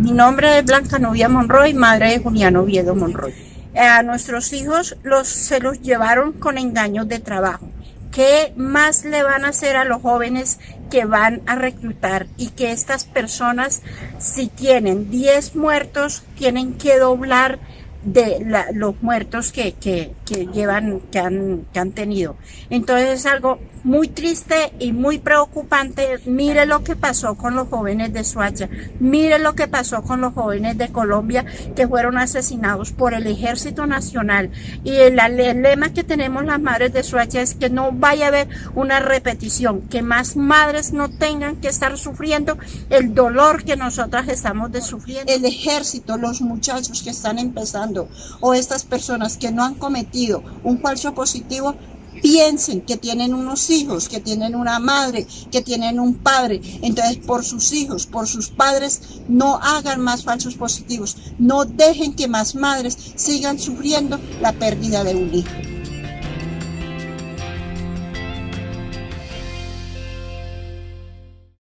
Mi nombre es Blanca Novia Monroy, madre de Julián Oviedo Monroy. A nuestros hijos los, se los llevaron con engaños de trabajo. ¿Qué más le van a hacer a los jóvenes que van a reclutar? Y que estas personas, si tienen 10 muertos, tienen que doblar de los muertos que, que, llevan, que han, que han tenido. Entonces es algo muy triste y muy preocupante. Mire lo que pasó con los jóvenes de Suacha, mire lo que pasó con los jóvenes de Colombia que fueron asesinados por el Ejército Nacional. Y el, el lema que tenemos las madres de Suacha es que no vaya a haber una repetición, que más madres no tengan que estar sufriendo el dolor que nosotras estamos de sufriendo. El ejército, los muchachos que están empezando o estas personas que no han cometido un falso positivo piensen que tienen unos hijos, que tienen una madre, que tienen un padre. Entonces, por sus hijos, por sus padres, no hagan más falsos positivos. No dejen que más madres sigan sufriendo la pérdida de un hijo.